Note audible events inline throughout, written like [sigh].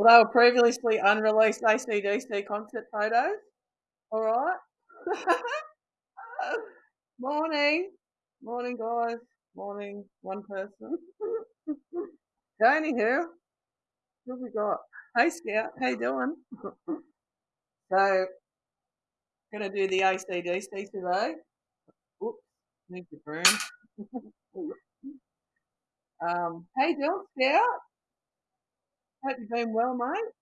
Well, they were previously unreleased ACDC concert photos. All right. [laughs] Morning. Morning, guys. Morning, one person. [laughs] so, anywho, what have we got? Hey, Scout. How you doing? [laughs] so, going to do the ACDC today. Oops, need the broom. um, you Scout? Hope you've been well, mate.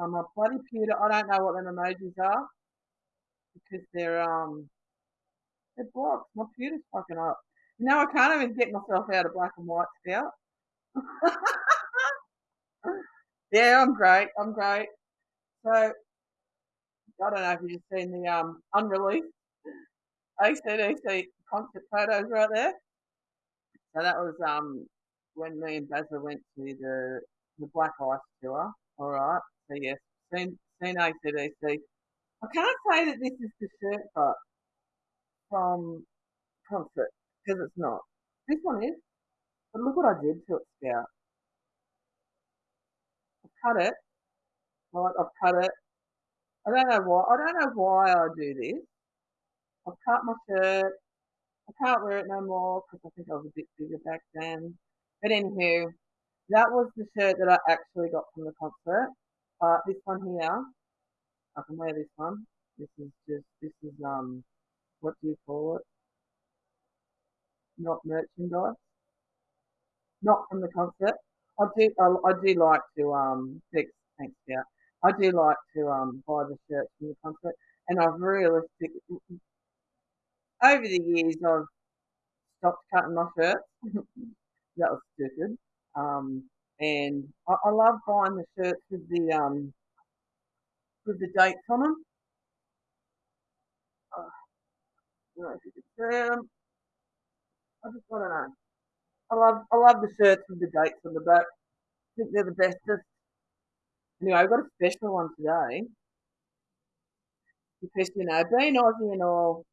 I'm a bloody pewter. I don't know what them emojis are because they're um they're blocked. My pewter's fucking up. You know, I can't even get myself out of black and white Scout. [laughs] yeah, I'm great. I'm great. So I don't know if you've seen the um unreleased ACDC concert photos right there. So that was um when me and Bazza went to the the Black Ice tour. All right. So yes, seen seen ACDC. I can't say that this is the shirt but from concert because it's not. This one is. But look what I did to it, Scout. I cut it. Right, I've cut it. I don't know why. I don't know why I do this. I've cut my shirt. I can't wear it no more because I think I was a bit bigger back then. But anywho, that was the shirt that I actually got from the concert. Uh, this one here, I can wear this one. This is just, this is, um, what do you call it? Not merchandise. Not from the concert. I do, I, I do like to, um, thanks, thanks, yeah. I do like to, um, buy the shirts from the concert. And I've realistic, over the years, I've stopped cutting my shirts. [laughs] that was stupid. Um, and I, I, love buying the shirts with the um, with the dates on them. Uh, see. I just I don't know. I love I love the shirts with the dates on the back. I think they're the bestest. Anyway, I've got a special one today because you know, being Aussie and all,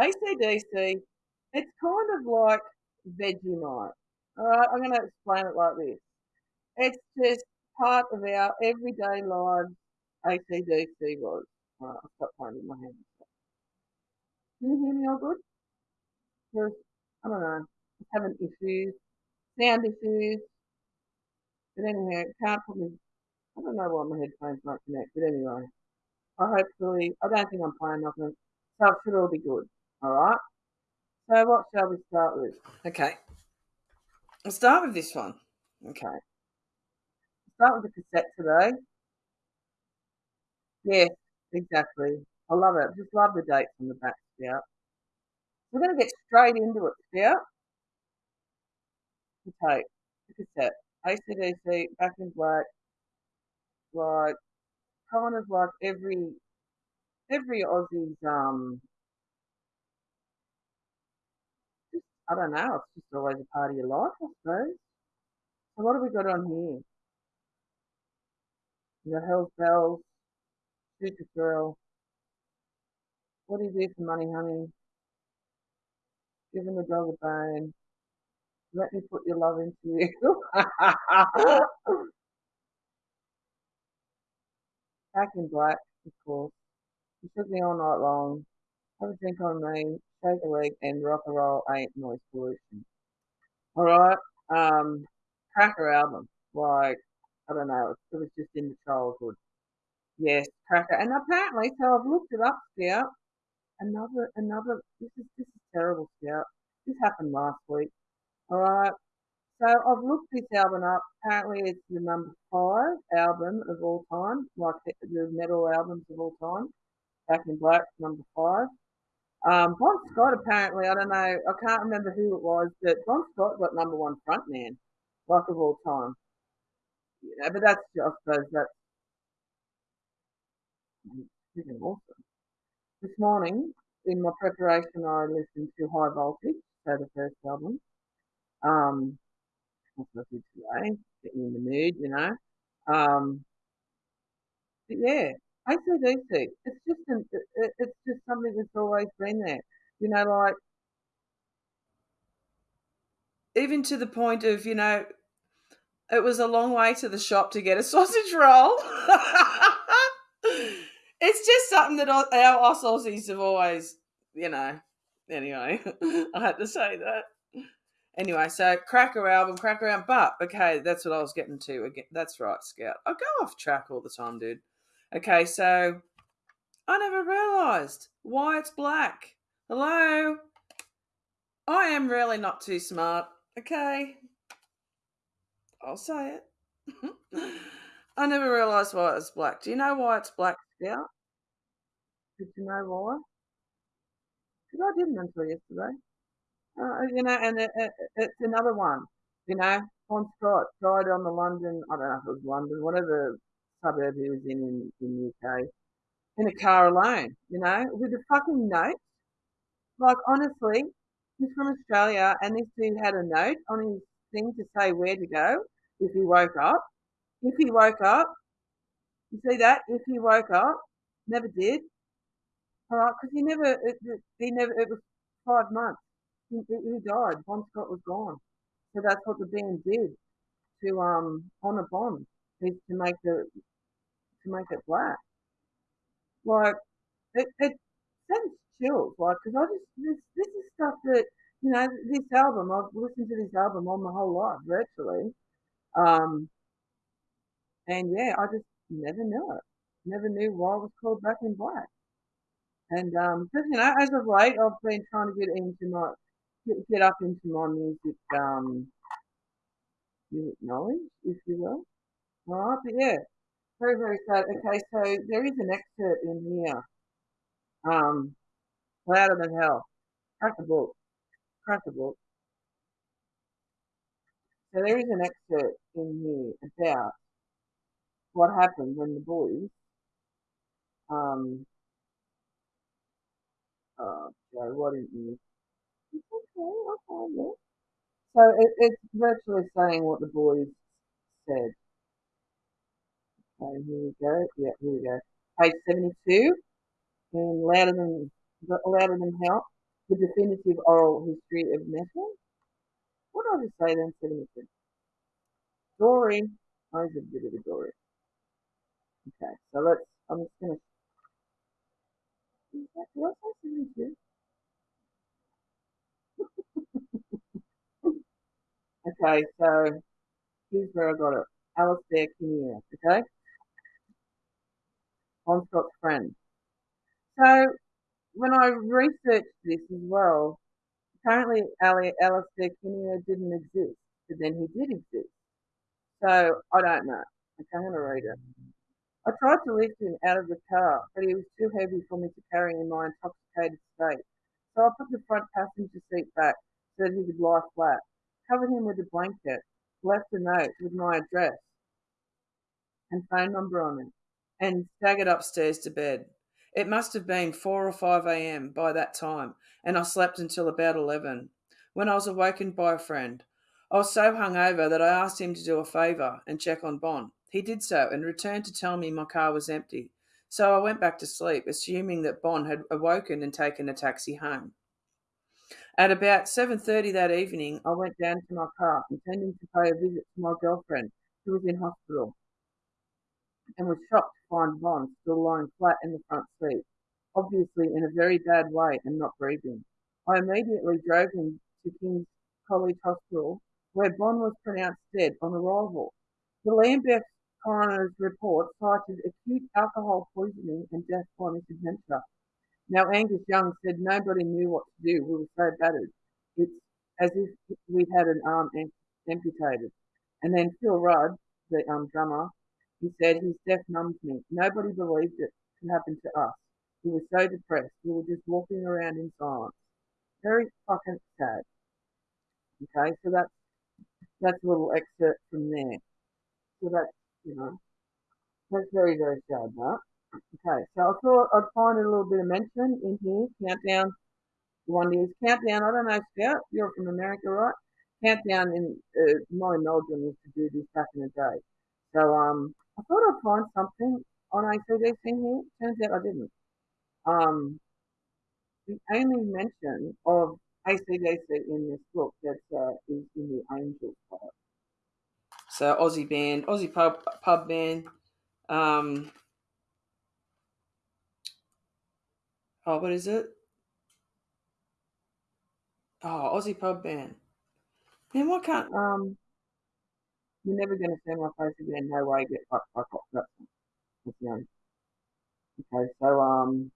ACDC, it's kind of like Vegemite. Alright, I'm going to explain it like this. It's just part of our everyday lives, ACDC was. Alright, I'll stop pointing my hands. Can you hear me all good? Because, I don't know, I'm having issues, sound issues. But anyway, can't put me, I don't know why my headphones won't connect, but anyway. I hopefully, I don't think I'm playing nothing, so it should all be good. Alright? So what shall we start with? Okay. I'll start with this one. Okay. Start with the cassette today. Yes, exactly. I love it. Just love the dates on the back, Scout. We're going to get straight into it. The tape, the cassette, ACDC, Back in Black, like kind of like every every Aussie's um I don't know, it's just always a part of your life, I suppose. So what have we got on here? We got Hell's Bells, Shoot to Thrill. What do you do for money, honey? Giving the dog a bone. Let me put your love into you. [laughs] Back in black, of course. Took me all night long. Have a drink on me take a leg and rock and roll ain't noise pollution. All right. Um, Cracker album. Like, I don't know. It was just in the childhood. Yes, Cracker. And apparently, so I've looked it up, Scout. Another, another, this is, this is terrible, Scout. This happened last week. All right. So I've looked this album up. Apparently, it's the number five album of all time, like the metal albums of all time. Back in Black, number five. Um, Bon Scott apparently, I don't know, I can't remember who it was, but Bon Scott got number one frontman, like of all time. You know, but that's, I suppose that's awesome. This morning, in my preparation, I listened to High Voltage, so the first album. Um, what's I did today? Getting in the mood, you know. Um, but yeah, ACDC. It's just an, it, it's just something that's always been there. You know, like even to the point of you know, it was a long way to the shop to get a [laughs] sausage roll. it's just something that our, our us Aussies have always, you know. Anyway, [laughs] I had to say that. Anyway, so Cracker album, Cracker album, but okay, that's what I was getting to. Again, that's right, Scout. I go off track all the time, dude. Okay, so I never realised why it's black. Hello, I am really not too smart. Okay, I'll say it. [laughs] I never realised why it's black. Do you know why it's black, Scout? Did you know why? Because I didn't until yesterday. Uh, you know, and it, it, it's another one. You know, Bon Scott died on the London, I don't know if it was London, whatever suburb he was in in, UK, in a car alone, you know, with a fucking note. Like, honestly, he's from Australia, and this dude had a note on his thing to say where to go if he woke up. If he woke up, you see that? If he woke up, never did. All right, because he never, he never, it was five months. He, he died. Bon Scott was gone. So that's what the band did to um honour Bon is to make the to make it black. Like it, it sends chills. Like because I just this this is stuff that you know this album I've listened to this album all my whole life virtually. Um, and yeah, I just never knew it. Never knew why it was called Back in Black. And um, just you know, as of late, I've been trying to get into my get, get up into my music um music knowledge, if you will. All right, but yeah, very very sad. Okay, so there is an excerpt in here. Um, louder than hell. Crack the book. Crack the book. So there is an excerpt in here about what happened when the boys um oh Joe, why didn't you it's okay, I'll find it. So it, it's virtually saying what the boys said. Okay, here we go. Yeah, here we go. Page 72. And louder than louder than hell. The definitive oral history of metal. What did I just say then? 72. Story. Oh, here's a bit of a story. Okay, so let's. I'm just gonna. I say 72? [laughs] Okay, so here's where I got it. Alistair Kinnear, okay? Scott's friend. So when I researched this as well, apparently Ali, Alistair Kinnear didn't exist, but then he did exist. So I don't know. Going to read it. I tried to lift him out of the car, but he was too heavy for me to carry in my intoxicated state. So I put the front passenger seat back so that he could lie flat covered him with a blanket, left a note with my address and phone number on it, and staggered upstairs to bed. It must have been 4 or 5 a.m. by that time, and I slept until about 11, when I was awakened by a friend. I was so hungover that I asked him to do a favour and check on Bon. He did so and returned to tell me my car was empty. So I went back to sleep, assuming that Bon had awoken and taken a taxi home. At about 7.30 that evening, I went down to my car, intending to pay a visit to my girlfriend, who was in hospital, and was shocked find Bon still lying flat in the front seat, obviously in a very bad way and not breathing. I immediately drove him to King's College Hospital, where Bon was pronounced dead on arrival. The Lambeth coroner's report cited acute alcohol poisoning and death by misadventure. Now Angus Young said nobody knew what to do. We were so battered. It's as if we'd had an arm amputated. And then Phil Rudd, the um, drummer, he said his death numbed me. Nobody believed it could happen to us. We were so depressed. We were just walking around in silence. Very fucking sad. Okay, so that's that's a little excerpt from there. So that's you know that's very very sad, that. Okay, so I thought I'd find a little bit of mention in here. Countdown, one is countdown. I don't know, Scout, you're from America, right? Countdown in uh, Molly Meldrum used to do this back in the day. So um, I thought I'd find something on ACDC here. Turns out I didn't. Um, the only mention of ACDC in this book that uh, is in the Angels part. So Aussie band, Aussie pub pub band. Um, oh, what is it? Oh, Aussie pub band. Man, why can't um? You're never going to see my face again. No way. Get fucked. Fuck off. That's. Okay, so um.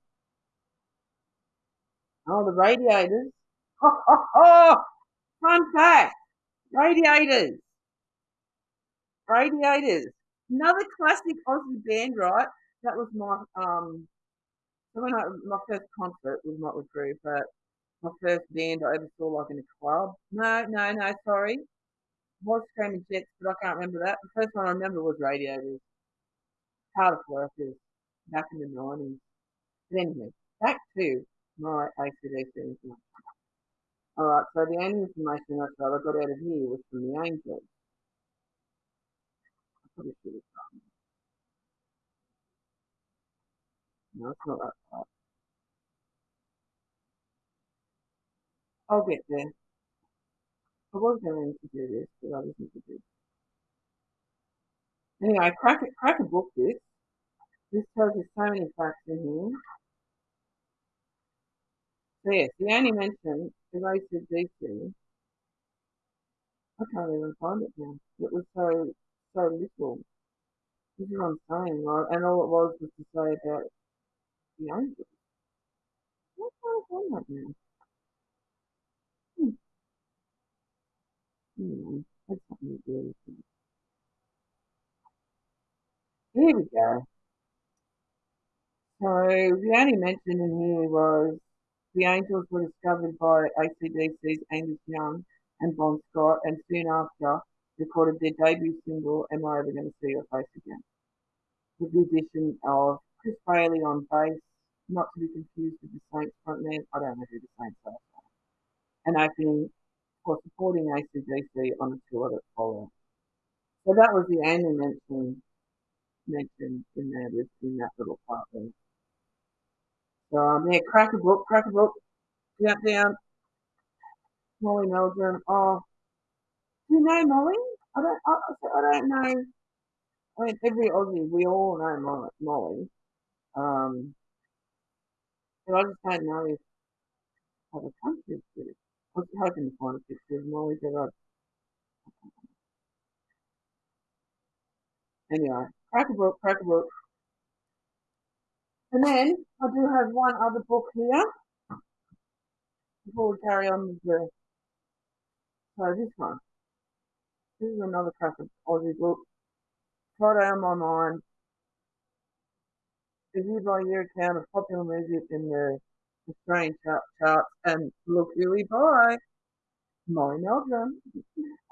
Oh, the radiators. Oh, oh, oh! Fun fact. Radiators. Radiators. Another classic Aussie band, right? That was my um. When I, my first concert was not with Crue, but my first band I ever saw like in a club. No, no, no. Sorry, was Screaming Jets, but I can't remember that. The first one I remember was Radiators. Hard Workers back in the nineties. But anyway, back to my ACDC. Alright, so the only information I got out of here was from the Angels. No, it's not that part. I'll get there. I was going to do this, but I wasn't to do. Anyway, crack a, crack a book this. This tells you so many facts in here. So yes, the only mention is ACDC. I can't even find it now. It was so so little. This is what I'm saying, right? And all it was was to say about the angels. What can I find that now? Hmm. Hmm. That's something to do with it. Here we go. So the only mention in here was the angels were discovered by ACDC's Angus Young and Bon Scott, and soon after recorded their debut single, Am I Ever Gonna See Your Face Again? With the addition of Chris Bailey on bass, not to be confused with the Saints frontman, I don't know who the Saints are, and opening for supporting ACDC on a tour that followed. So that was the only mention mentioned in there in that little part there. So um, yeah, crack a book, crack a down, down. Molly Meldrum. Oh, do you know Molly? I don't. I, I don't know. I mean, every Aussie, we all know Molly. Um, but I just don't know if other countries do. I was hoping to find a picture of Molly, but I. Anyway, crack a book, crack a book. And then I do have one other book here before we carry on with the. So this one. This is another classic Aussie book. Friday on my mind. Reviewed by year account of popular music in the Australian chart, charts and look who we buy. Molly Meldrum.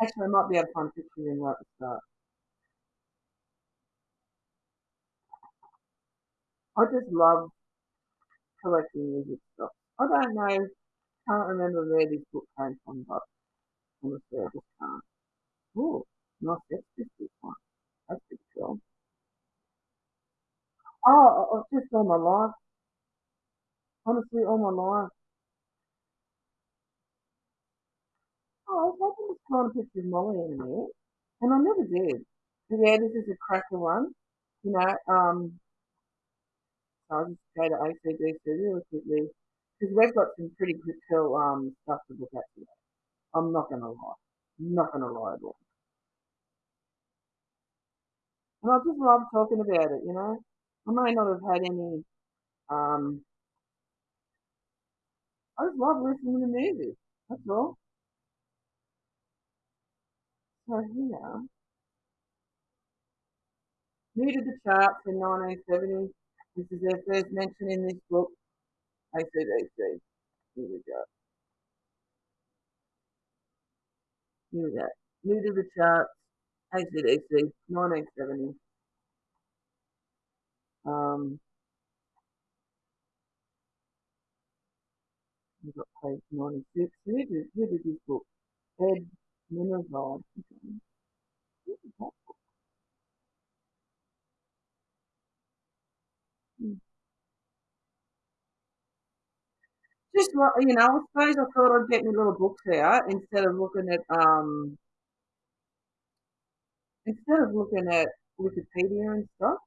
Actually, I might be able to find pictures in right at the start. I just love collecting music stuff. I don't know, can't remember where this book came from, but honestly, I just can't. Oh, this one. That's pretty cool. Oh, just all my life. Honestly, all my life. Oh, I was hoping to find a picture of Molly in there, and I never did. But yeah, this is a cracker one. You know, um, I'll just go to ACDC really quickly because we've got some pretty good cool um stuff to look at today. I'm not gonna lie, not gonna lie at all. And I just love talking about it, you know. I may not have had any, um, I just love listening to music. That's all. So here, new to the charts in 1970. This is their first mention in this book. ACDC. Here we go. Here we go. New to the charts. ACDC, 1970. Um, we've page 96. Who did, who did this book? Ed Nimmervoll. Hmm. Just you know, I suppose I thought I'd get my little books out instead of looking at um instead of looking at Wikipedia and stuff,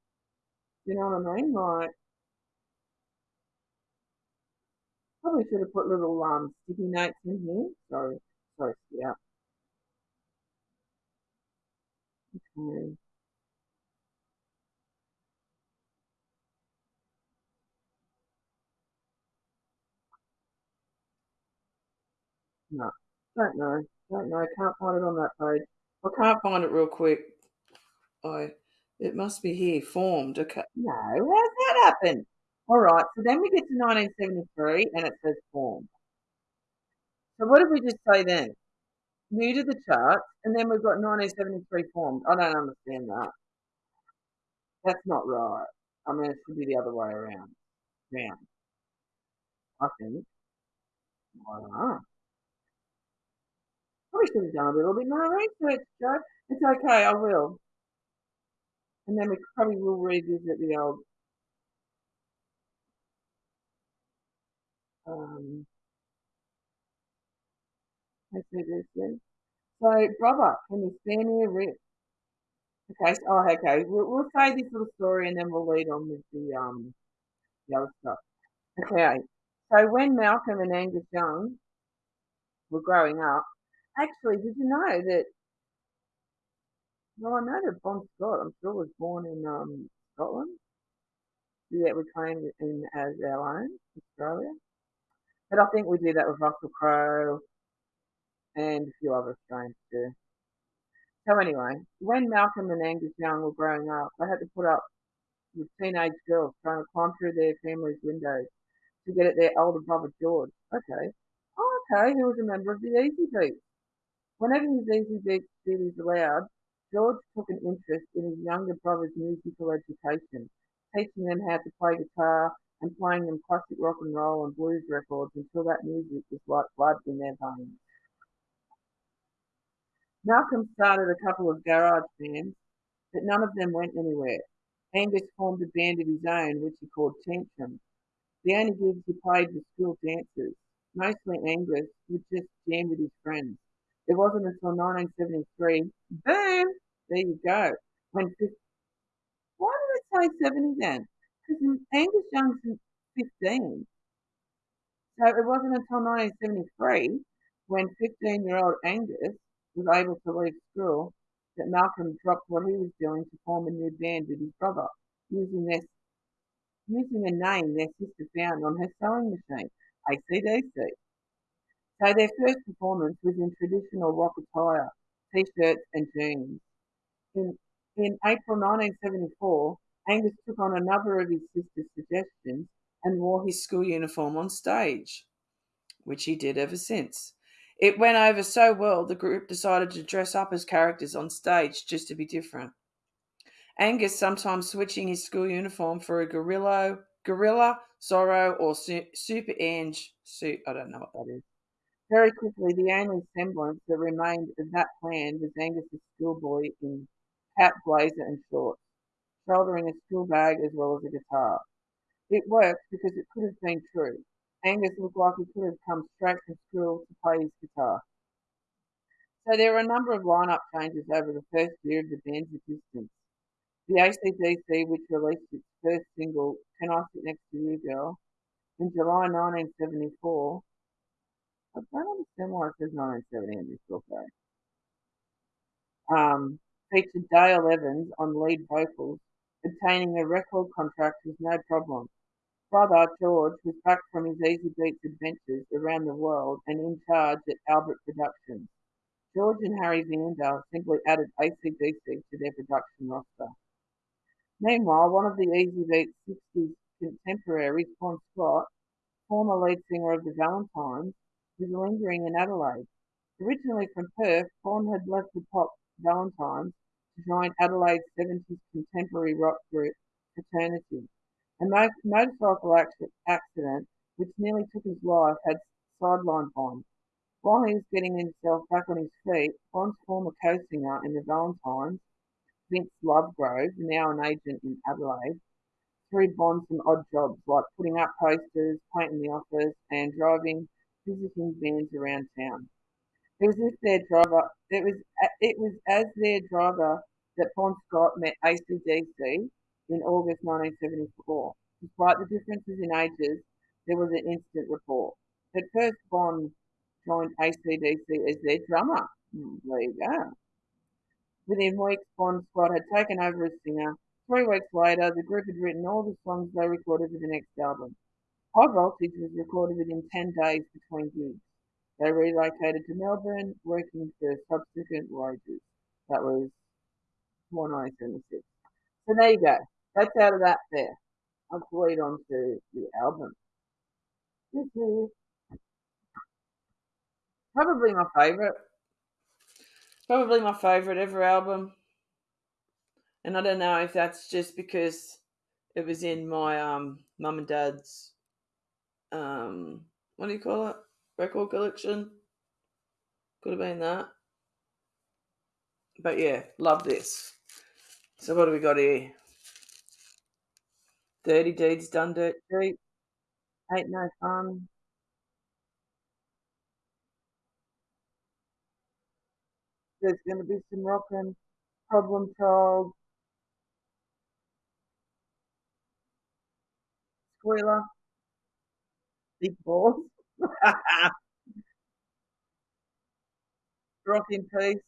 you know what I mean? Like, probably should have put little um sticky notes in here. Sorry, sorry, yeah. Okay. No, don't know, don't know. Can't find it on that page. I can't find it real quick. I, it must be here. Formed. Okay. No, how's that happen? All right. So then we get to 1973, and it says formed. So what did we just say then? New to the charts, and then we've got 1973 formed. I don't understand that. That's not right. I mean, it should be the other way around. Round. I think. I don't know. Probably should have done a little bit more research, Joe. It's okay, I will. And then we probably will revisit the old um see this then. So brother, can you me a rip? Okay, oh okay. We'll, we'll say this little story and then we'll lead on with the um the other stuff. Okay. So when Malcolm and Angus Young were growing up, actually, did you know that well, I know that Bon Scott, I'm sure, was born in um, Scotland. Yet we claim in as our own, Australia. But I think we do that with Russell Crowe and a few other Australians too. So anyway, when Malcolm and Angus Young were growing up, they had to put up with teenage girls trying to climb through their family's windows to get at their older brother George. Okay. Oh, okay, he was a member of the Easybeats. Whenever his Easybeats duties allowed, George took an interest in his younger brother's musical education, teaching them how to play guitar and playing them classic rock and roll and blues records until that music was like blood in their veins. Malcolm started a couple of garage bands, but none of them went anywhere. Angus formed a band of his own, which he called Tantrum. The only gigs he played were school dances. Mostly Angus would just jam with his friends. It wasn't until 1973, boom, there you go. When why did it say 70 then? Angus Young's 15. So it wasn't until 1973 when 15 year old Angus was able to leave school that Malcolm dropped what he was doing to form a new band with his brother, using their using a name their sister found on her sewing machine, ACDC. So their first performance was in traditional rock attire, t-shirts and jeans. In, in April 1974, Angus took on another of his sister's suggestions and wore his school uniform on stage, which he did ever since. It went over so well, the group decided to dress up as characters on stage just to be different. Angus sometimes switching his school uniform for a gorilla, gorilla, Zorro, or Super Ange suit. I don't know what that is. Very quickly, the only semblance that remained of that plan was Angus's schoolboy in cap, blazer, and shorts, shouldering a school bag as well as a guitar. It worked because it could have been true. Angus looked like he could have come straight from school to play his guitar. So there were a number of lineup changes over the first year of the band's existence. The ACDC, which released its first single, Can I Sit Next to You Girl, in July 1974, I don't understand why it says 1970 in this book though. Um, featured Dave Evans on lead vocals, obtaining a record contract was no problem. Brother George was back from his Easybeats adventures around the world and in charge at Albert Productions. George and Harry Vanda simply added ACDC to their production roster. Meanwhile, one of the Easybeats 60s contemporaries, Bon Scott, former lead singer of the Valentines, was lingering in Adelaide. Originally from Perth, Bon had left the pop Valentines to join Adelaide's 70s contemporary rock group Fraternity. A motorcycle accident which nearly took his life had sidelined Bon. While he was getting himself back on his feet, Bon's former co-singer in the Valentines, Vince Lovegrove, now an agent in Adelaide, threw Bon some odd jobs like putting up posters, painting the office, and driving visiting vans around town. It was as their driver. It was it was as their driver that Bon Scott met ACDC in August 1974. Despite the differences in ages, there was an instant rapport. At first, Bon joined ACDC as their drummer. Hmm, there you go. Within weeks, Bon Scott had taken over as singer. Three weeks later, the group had written all the songs they recorded for the next album. High Voltage was recorded within 10 days between gigs. They relocated to Melbourne, working for subsequent wages. That was 1976. So there you go. That's out of that there. I'll lead on to the album. This [laughs] is probably my favourite. Probably my favourite ever album. And I don't know if that's just because it was in my um mum and dad's um what do you call it? Record collection. Could have been that. But yeah, love this. So what do we got here? Dirty deeds done dirt cheap. Ain't no fun. There's going to be some rocking, problem child. Squealer. Big balls. [laughs] Rock in peace.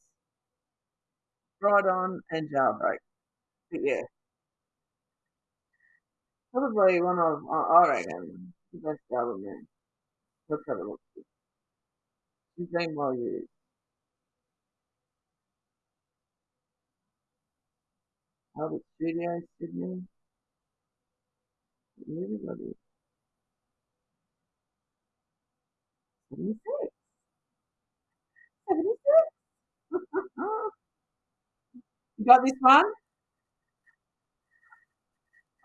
Ride on and jailbreak. But yeah. Probably one of, I reckon, the best album. Let's have a look. She's been well used. Albert Studios, Sydney. Movie got it. 76. 76? [laughs] you got this one?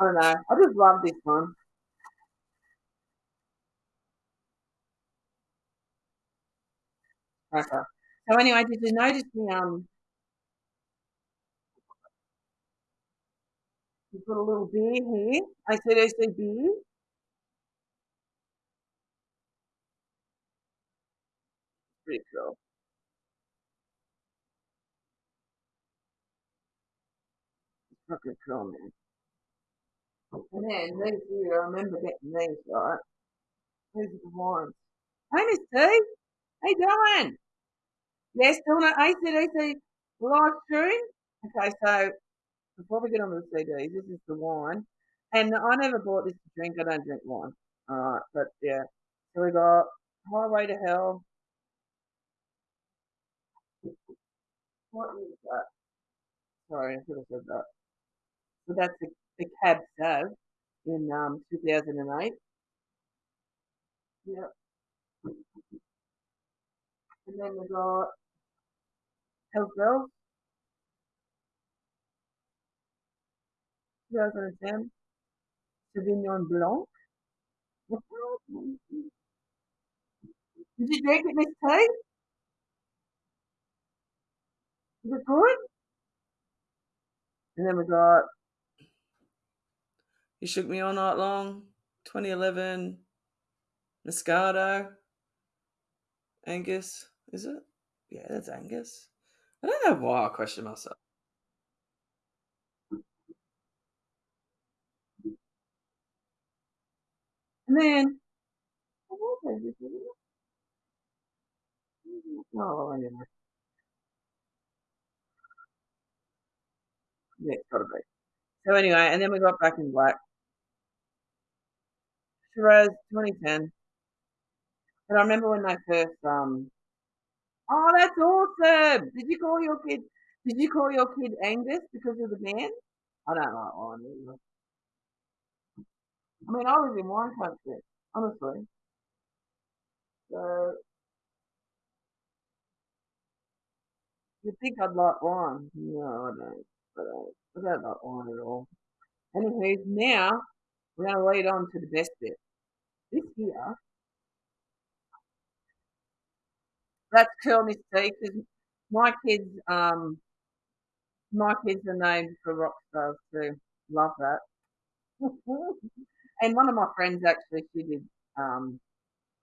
I don't know. I just love this one. Okay. So anyway, did you notice the um you've got a little beer here? I said I said beer. Pretty cool. It's fucking cool, man. And then here, I remember getting these, right? These are the ones. Hey, Miss T. How you doing? Yeah, still no ACDC live stream? Okay, so before we get on to the CDs, this is the wine. And I never bought this to drink. I don't drink wine. Alright, but yeah. So we got Highway to Hell. What is that? Sorry, I should have said that. So that's the, the Cab Sav in um, 2008. Yep. And then we got Hell's Bells, 2010. Sauvignon Blanc. Did you drink it, Miss T? Is it good? And then we got You Shook Me All Night Long, 2011, Moscato, Angus, is it? Yeah, that's Angus. I don't know why I question myself. And then, oh, anyway. Yeah, it's gotta be. So anyway, and then we got Back in Black. Shiraz, 2010. And I remember when they first, um, oh, that's awesome! Did you call your kid, did you call your kid Angus because of the band? I don't like wine either. I mean, I was in wine country, honestly. So, you'd think I'd like wine. No, I don't. But I, I don't like at all. Anyway, now we're going to lead on to the best bit. This here, that's Miss T, because my kids, um, my kids are named for rock stars too. Love that. [laughs] and one of my friends actually, she did um,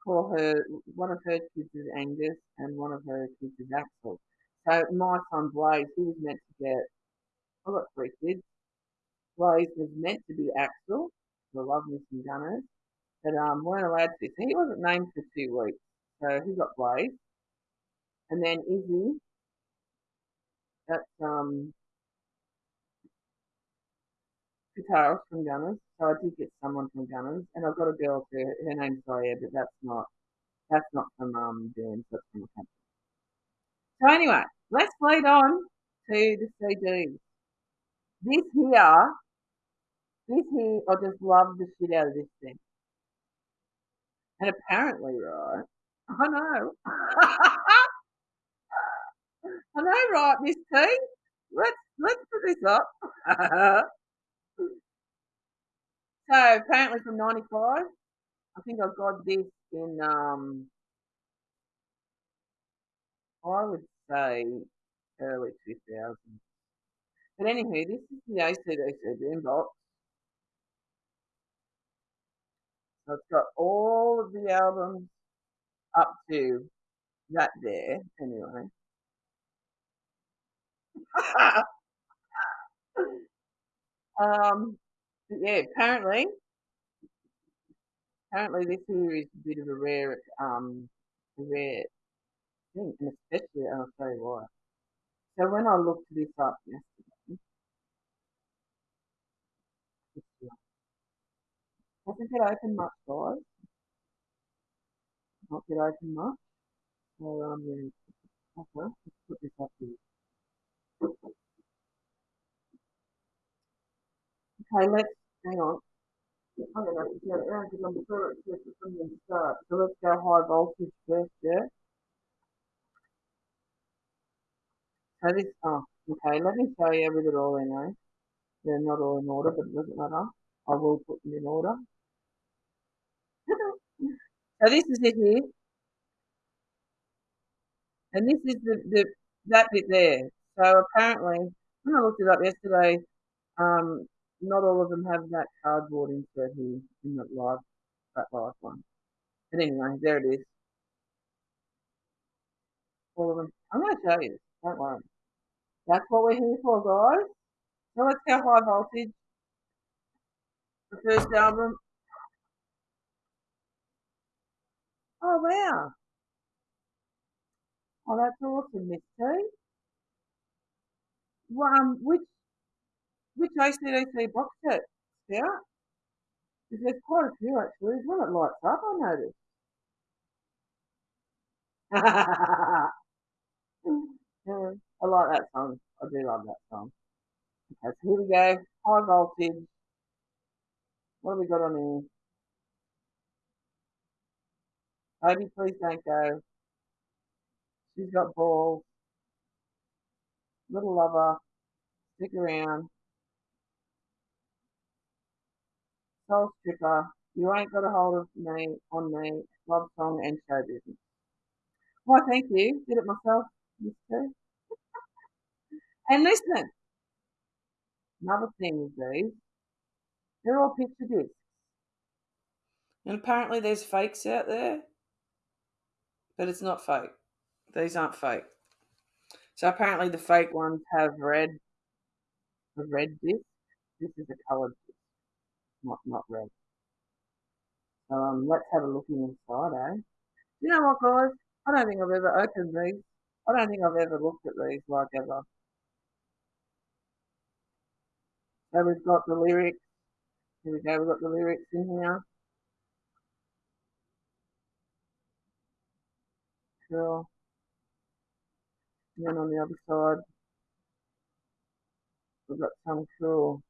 call her, one of her kids is Angus and one of her kids is Axel. So my son Blaze, he was meant to get I've got three kids. Blaze was meant to be Axel, the Love Missing Gunners, but um, weren't allowed to. So he wasn't named for two weeks. So he got Blaze. And then Izzy, that's um, guitarist from Gunners. So I did get someone from Gunners. And I've got a girl too. Her name's Zoya, but that's not that's not from um Burns, that's from the. So anyway, let's lead on to the CDs. This here, this here, I just love the shit out of this thing. And apparently, right, I know. [laughs] I know, right, Miss T? Let's let's put this up. [laughs] so apparently from ninety five, I think I got this in um I would say early two thousands. But anyway, this is the ACDC boombox. So it's got all of the albums up to that there, anyway. [laughs] um, yeah, apparently, apparently this here is a bit of a rare, um, a rare thing, and especially, I'll you why. So when I looked this up yesterday, doesn't get open much, guys. Not get open much. So um, yeah, okay, let's put this up here. Okay, let's hang on. I'm gonna have to get it around because it's just from the start. So let's go high voltage first, yeah. So this, oh, okay, let me show you with it all anyway. They're not all in order, but it doesn't matter. I will put them in order. So this is it here. And this is the, the that bit there. So apparently, when I looked it up yesterday, um, not all of them have that cardboard insert here in that live, that live one. But anyway, there it is. All of them. I'm going to show you. Don't worry. That's what we're here for, guys. So let's go high voltage. The first album. Oh, wow. Oh, that's awesome, Miss T. Well, um, which which ACDC box set, Scout? Because there's quite a few actually. There's one that lights up, I noticed. [laughs] I like that song. I do love that song. Okay, so here we go. High voltage. What have we got on here? Baby, please don't go. She's got balls. Little lover. Stick around. Soul stripper. You ain't got a hold of me on me. Love song and show business. Why, thank you. Did it myself, Mister. [laughs] And listen, another thing with these, they're all picture discs. And apparently there's fakes out there, but it's not fake. These aren't fake. So apparently the fake ones have red, a red disc. This is a coloured disc, not not red. Um, let's have a look inside, eh? You know what, guys? I don't think I've ever opened these. I don't think I've ever looked at these like ever. So we've got the lyrics. Here we go. We've got the lyrics in here. Cool. And then on the other side, we've got some cool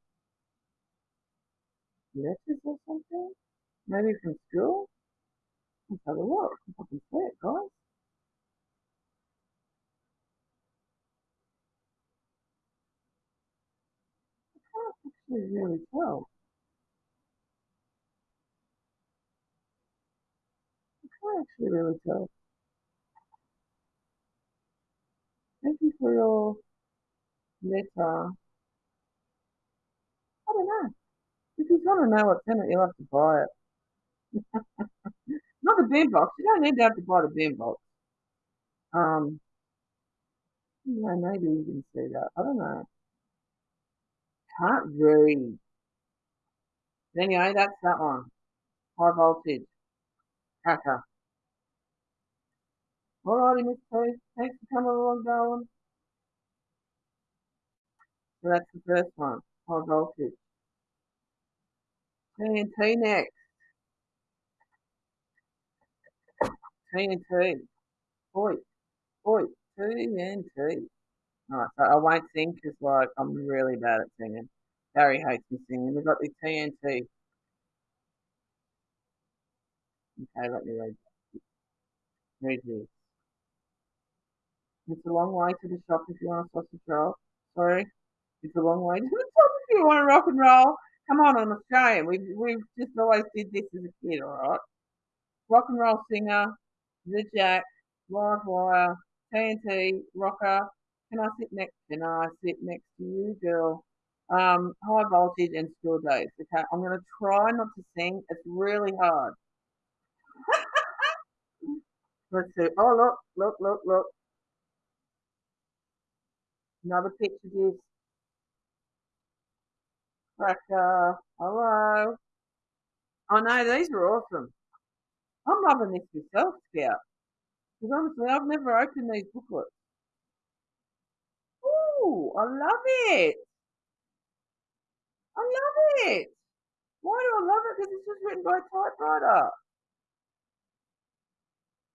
letters or something. Maybe from school. Let's have a look. I can see it, guys. I can't actually really tell. I can't actually really tell. Your letter. I don't know. If you want to know what's in you'll have to buy it. Not the bin box. You don't need to have to buy the bin box. Um, yeah, maybe you can see that. I don't know. can't read. Anyway, that's that one. High voltage. Cracker. Alrighty, Miss P. Thanks for coming along, darling. So that's the first one. High voltage. TNT next. TNT. Oi. boy, TNT. Alright, so I won't sing because like I'm really bad at singing. Barry hates me singing. We've got the TNT. Okay, let me read. Read this. It's a long way to the shop if you want a sausage roll. Sorry. It's a long way to if you want to rock and roll. Come on, I'm Australian. We've, we've just always did this as a kid, alright? Rock and roll singer, The Jack, Live Wire, TNT, Rocker. Can I sit next? Can I sit next to you, girl? Um, high voltage and school days. Okay, I'm gonna try not to sing. It's really hard. [laughs] Let's see. Oh, look, look, look, look. Another picture gives Cracker. Uh, hello. Oh no, these are awesome. I'm loving this myself, Scout. Because honestly, I've never opened these booklets. Ooh, I love it. I love it. Why do I love it? Because it's just written by a typewriter.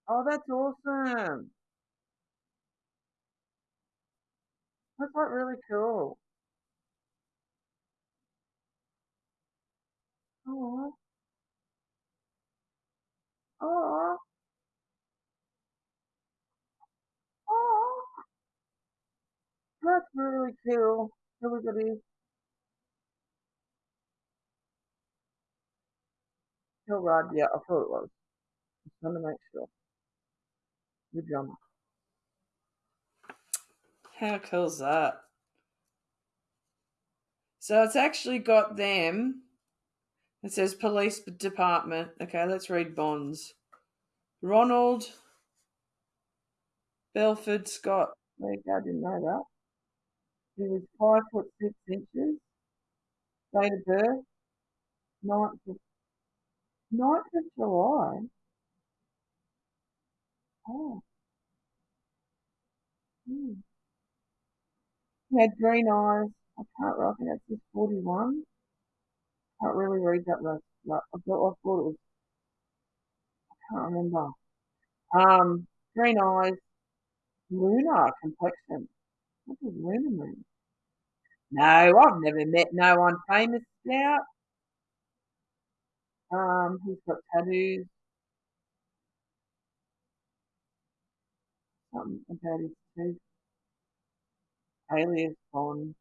Oh, that's awesome. That's like really cool. Oh. Oh. Oh. That's really cool. Everybody. Phil Rudd, yeah, I thought it was. Just want to make sure. Good drummer. How cool's that? So it's actually got them. It says police department. Okay, let's read Bon's. Ronald Belford Scott. I didn't know that. He was five foot six inches. Date of birth, 9th of, 9th of July. Oh. Hmm. He had green eyes. I can't, think that's just 41. Can't really read that list. Like, I thought, I thought it was, I can't remember. Um, green eyes, lunar complexion. What does lunar mean? No, I've never met no one famous Scout. Um, he's got tattoos. Something about his teeth. Alias on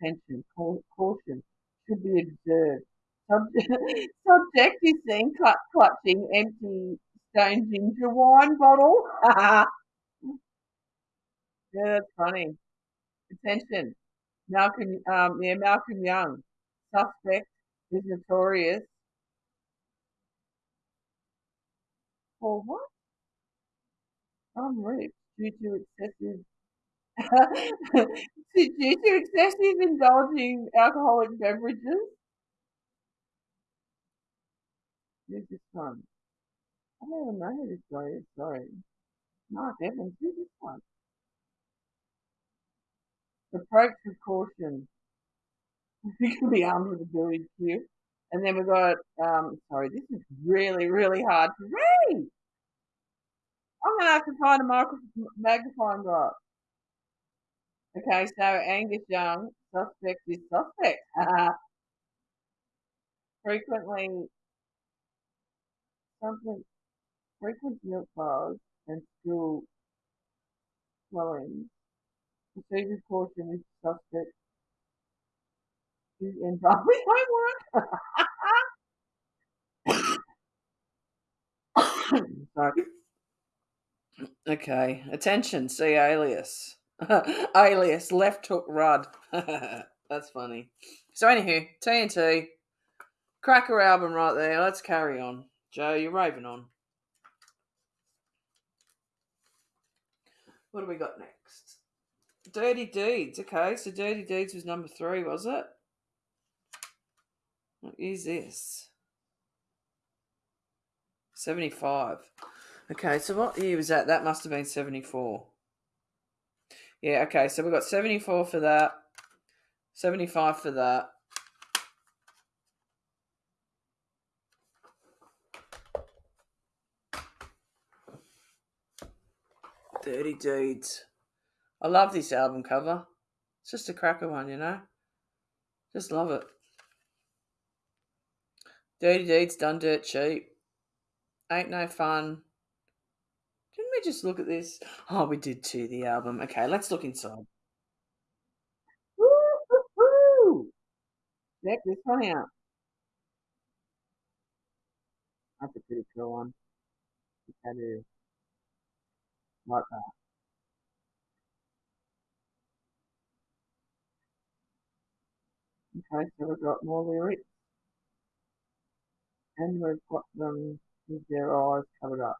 tension, caution, should be observed. Subject, [laughs] subject is seen clutching empty stone ginger wine bottle. [laughs] yeah, that's funny. Attention. Malcolm, um, yeah, Malcolm Young, suspect, is notorious for what? I'm rich due to excessive [laughs] due to excessive indulging alcoholic beverages. Who's this one? I don't know who this guy is, sorry. Mark Evans, who's this one? Approach with caution. [laughs] You can be armed with a building cue. And then we've got, um, sorry, this is really, really hard to read. I'm going to have to find a microphone, magnifying glass. Okay, so Angus Young, suspect is suspect. Frequently, something, frequent milk bars and school swelling. Proceed with caution if suspect is involved with homework. Sorry. [coughs] Okay, attention, see alias. [laughs] alias, left hook Rudd. [laughs] That's funny. So, anywho, TNT, cracker album right there. Let's carry on. Joe, you're raving on. What do we got next? Dirty Deeds. Okay, so Dirty Deeds was number three, was it? What is this? 75. Okay, so what year was that? That must have been 74. Yeah, okay, so we've got 74 for that, 75 for that. Dirty Deeds. I love this album cover. It's just a cracker one, you know? Just love it. Dirty Deeds done dirt cheap. Ain't no fun. Just look at this? Oh, we did too, the album. Okay, let's look inside. Woo, woo, woo. Check this one out. That's a pretty cool one. That is. Like that. Okay, so we've got more lyrics. And we've got them with their eyes covered up.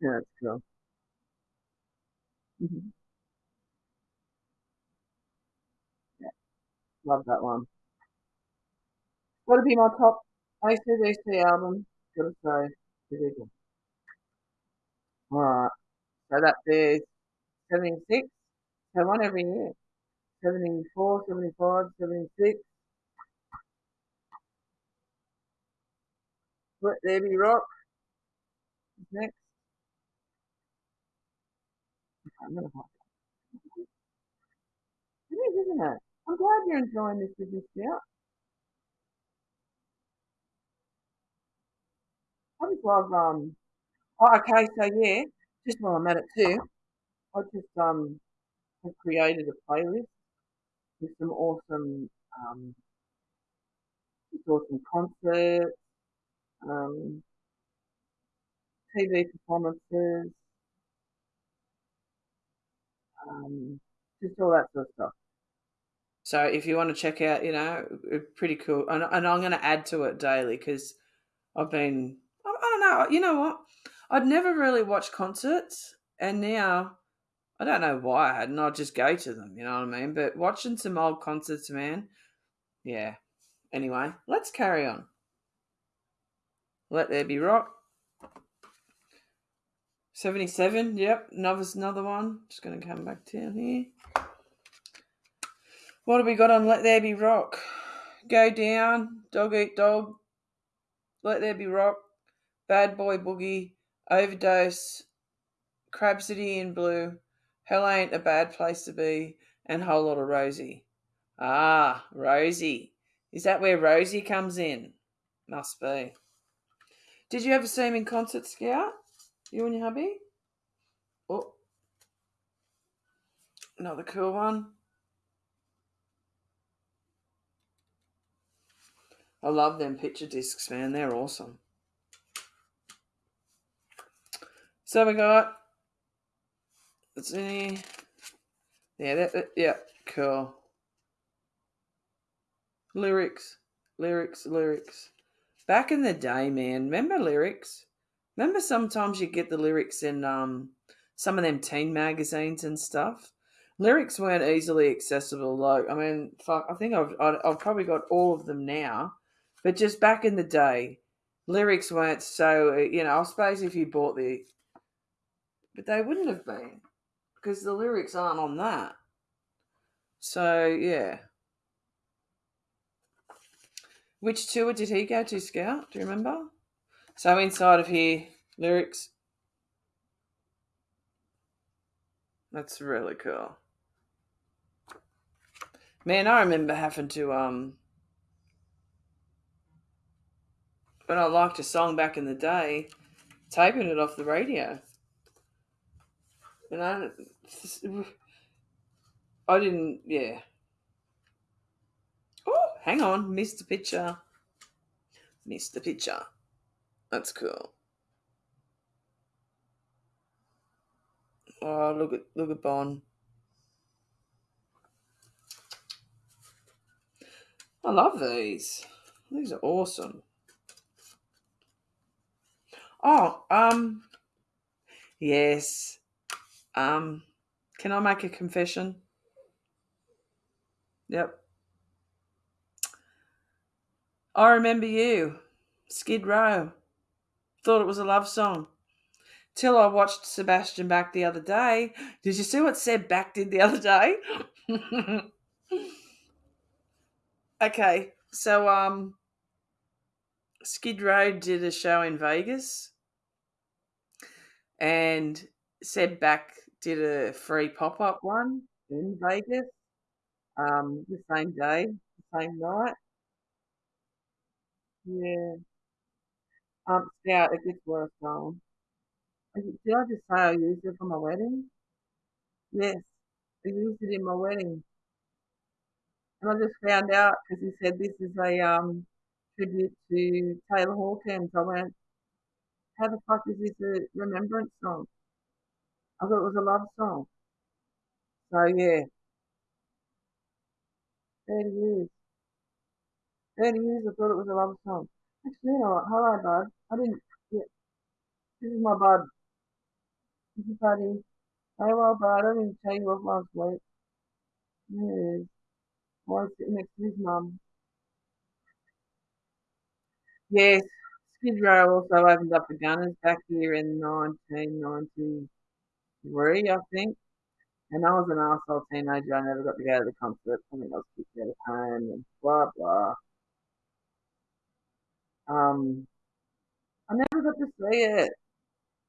Yeah, that's cool. Mm-hmm. Yeah, love that one. Gotta be my top ACDC album. Gotta say. Alright, so that is 76. So one every year. 74, 75, 76. Let There Be Rock. Next. I'm gonna It is, isn't it? I'm glad you're enjoying this me, Scout. I just love, um, oh, okay, so yeah, just while I'm at it too, I just, um, have created a playlist with some awesome, um, awesome concerts, um, TV performances, um, just all that sort of stuff. So if you want to check out, you know, pretty cool, and, and I'm going to add to it daily because I've been, I, I don't know, you know what? I'd never really watched concerts, and now I don't know why I hadn't. I'd just go to them, you know what I mean? But watching some old concerts, man, yeah. Anyway, let's carry on. Let There Be Rock. 77, yep, another, another one. Just going to come back down here. What have we got on Let There Be Rock? Go Down, Dog Eat Dog, Let There Be Rock, Bad Boy Boogie, Overdose, Crabsody in Blue, Hell Ain't a Bad Place to Be, and Whole Lot of Rosie. Ah, Rosie. Is that where Rosie comes in? Must be. Did you ever see him in concert, Scout? You and your hubby? Oh. Another cool one. I love them picture discs, man. They're awesome. So we got. Let's see. Yeah, that, that, yeah, cool. Lyrics, lyrics, lyrics. Back in the day, man, remember lyrics? Remember sometimes you get the lyrics in um some of them teen magazines and stuff. Lyrics weren't easily accessible. Like, I mean, fuck, I think I've I've probably got all of them now, but just back in the day, lyrics weren't so. You know, I suppose if you bought the, but they wouldn't have been because the lyrics aren't on that. So yeah. Which tour did he go to, Scout? Do you remember? So inside of here, lyrics. That's really cool. Man, I remember having to um when I liked a song back in the day, taping it off the radio. And I I didn't yeah. Oh, hang on, missed the picture. Missed the picture. That's cool. Oh, look at look at Bon. I love these. These are awesome. Oh, um, yes. Um, can I make a confession? Yep. I remember you, Skid Row. Thought it was a love song. Till I watched Sebastian Bach the other day. Did you see what Seb Bach did the other day? [laughs] okay, so um, Skid Row did a show in Vegas, and Seb Bach did a free pop up one in Vegas. Um, the same day, the same night. Yeah. Um, Scout, it gets worse, darling. Did I just say I used it for my wedding? Yes, I used it in my wedding. And I just found out because he said this is a um, tribute to Taylor Hawkins. I went, how the fuck is this a remembrance song? I thought it was a love song. So yeah, 30 years. 30 years I thought it was a love song. You know what? Hello, bud. I didn't, yeah, this is my bud. This is buddy. Hey, well, bud, I didn't tell you off last week. Yes. Why is sitting next to his mum? Yes, Skid Row also opened up the Gunners back here in 1993, I think. And I was an arsehole teenager. I never got to go to the concert. I think I was kicked out of home and blah, blah. Um, I never got to see it.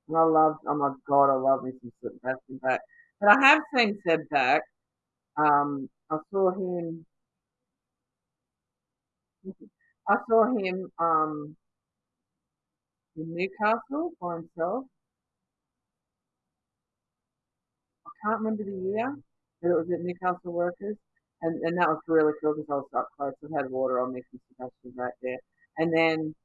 And I loved, oh my God, I love me some Sebastian Bach. But I have seen Seb Bach. Um, I saw him, I saw him um, in Newcastle by himself. I can't remember the year, but it was at Newcastle Workers. And, and that was really cool because I was up close. I had water on me from Sebastian right there. And then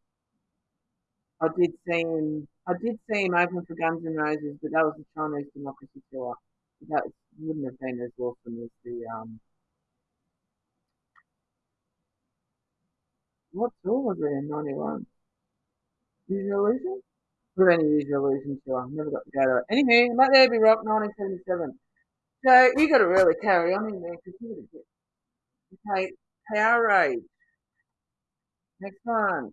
I did see him. I did see him open for Guns N' Roses, but that was the Chinese Democracy tour. That wouldn't have been as awesome as the um. What tour was it in '91? Use Your Illusion? Have been Use Illusion tour. Never got to go to it. Anyway, Let There Be Rock 1977. So you got to really carry on in there because you're gonna get okay. Powerage. Next one.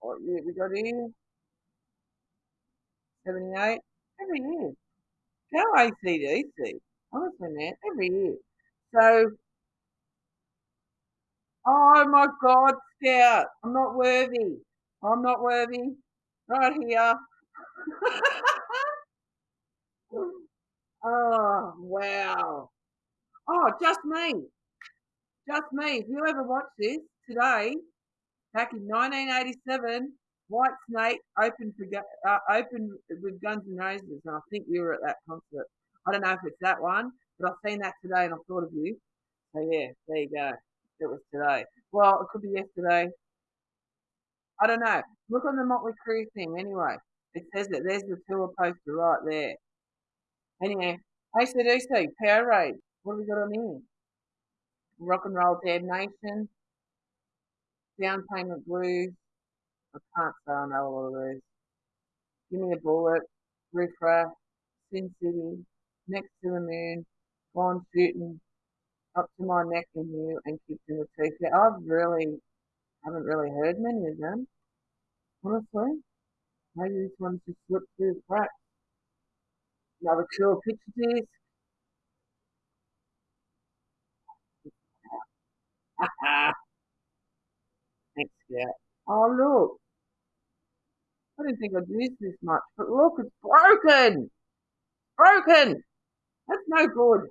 What year we got here? 78. Every year. Go ACDC. Honestly, man, every year. So, oh my God, Scout, I'm not worthy. I'm not worthy. Right here. [laughs] oh, wow. Oh, just me. Just me. If you ever watch this today, back in 1987, White Snake opened for uh, opened with Guns N' Roses, and I think you were at that concert. I don't know if it's that one, but I've seen that today and I thought of you. So yeah, there you go. It was today. Well, it could be yesterday. I don't know. Look on the Motley Crue thing anyway. It says that there's the tour poster right there. Anyway, ACDC, Power Powerage. What have we got on here? Rock and Roll Damnation, Down Payment Blues. I can't say I know a lot of these. Give me a bullet, Riffraff, Sin City, Next to the Moon, Gone Shooting, Up to My Neck in You, and Kicked in the Teeth. Yeah, I've really, haven't really heard many of them. Honestly, maybe this one's just slipped through the cracks. Another cool picture disc. Thanks, [laughs] ah, ah, ah. Yeah. Oh, look. I didn't think I'd use this much, but look, it's broken! Broken! That's no good.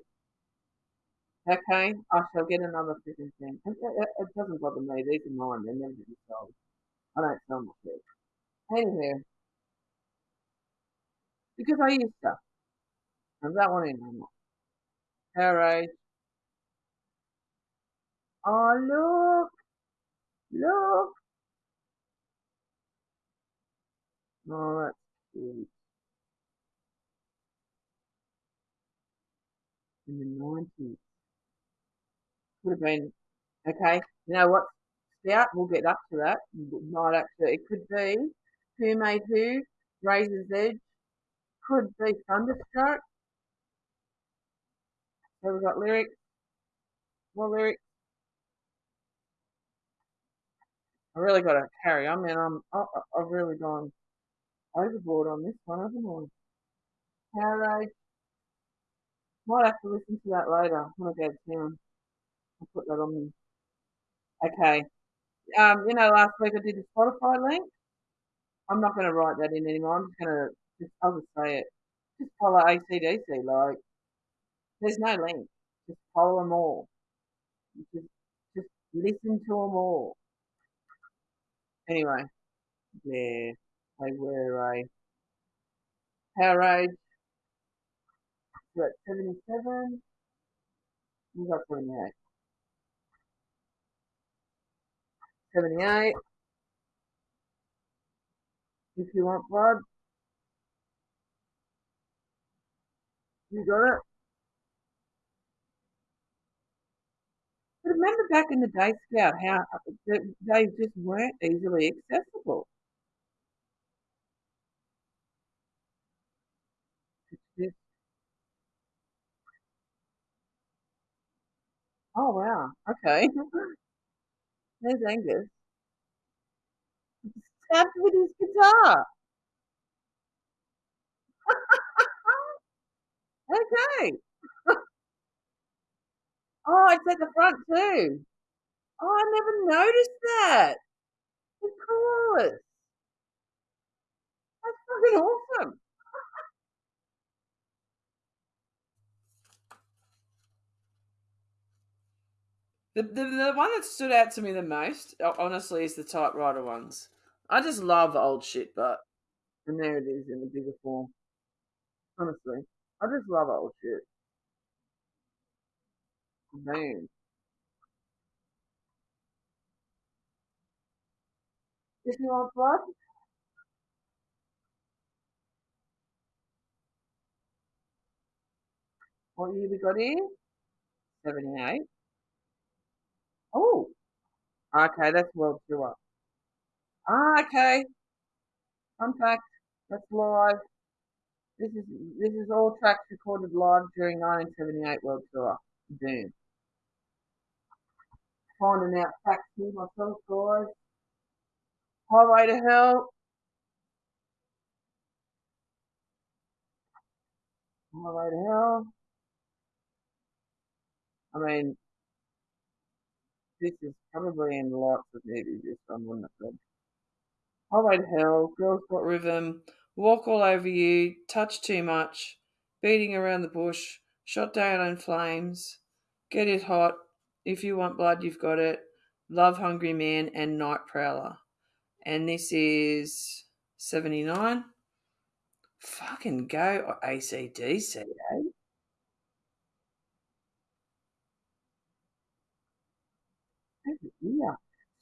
Okay, I shall get another freaking thing. It, it, doesn't bother me. These are mine. They're never be sold. I don't sell my shit. Anyway, because I used to. And that one ain't no more. Alright. Oh, look! Look! Oh, that's cute. in the 90s. Could have been, okay, you know what? Scout, we'll get up to that. Might actually, it could be Who Made Who, Razor's Edge, could be Thunderstruck. So we've got lyrics, more lyrics. I really got to carry I mean, I'm, I, I've really gone overboard on this one, haven't I? Might have to listen to that later when I go to town. I'll put that on me. Okay. Um, you know, last week I did the Spotify link. I'm not going to write that in anymore. I'm just going to just, I'll just say it. Just follow ACDC. Like, there's no link. Just follow them all. Just, just listen to them all. Anyway, yeah, they were eh, a Powerage. We're 77. We got 78. 78. If you want blood, you got it. Remember back in the day, Scout, how uh, they just weren't easily accessible. [laughs] Oh wow, okay. [laughs] There's Angus. [laughs] Stabbed with his guitar. okay. Oh, it's at the front too. Oh, I never noticed that. Of course. That's fucking awesome. The, the, the one that stood out to me the most, honestly, is the typewriter ones. I just love old shit, but and there it is in the bigger form. Honestly, I just love old shit. Man. If you want blood, what year we got here? 78. Oh, okay, that's World Tour. Ah, okay. Fun fact, that's live. This is this is all tracks recorded live during 1978 World Tour. Boom. Finding out facts here myself, guys. All right, to Hell. All right, to Hell. I mean, this is probably in lots of movies, this one, wouldn't it? Highway to Hell, Girls Got Rhythm, Walk All Over You, Touch Too Much, Beating Around the Bush, Shot Down in Flames, Get It Hot, If You Want Blood, You've Got It, Love Hungry Man, and Night Prowler. And this is 79. Fucking go, ACDC, eh? Yeah.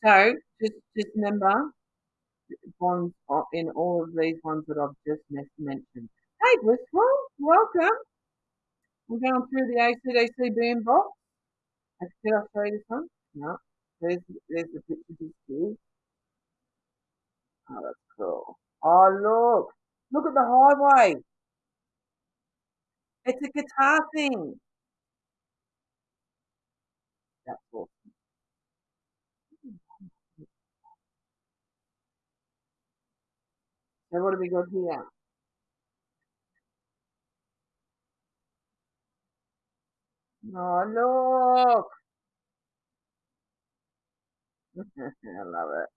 So just just remember ones in all of these ones that I've just mentioned. Hey Blissful, welcome. We're going through the ACDC boom box. I show you this one? No. There's there's the picture here. Oh, that's cool. Oh look. Look at the highway. It's a guitar thing. That's awesome. So what do we got here? Oh, look! [laughs] I love it.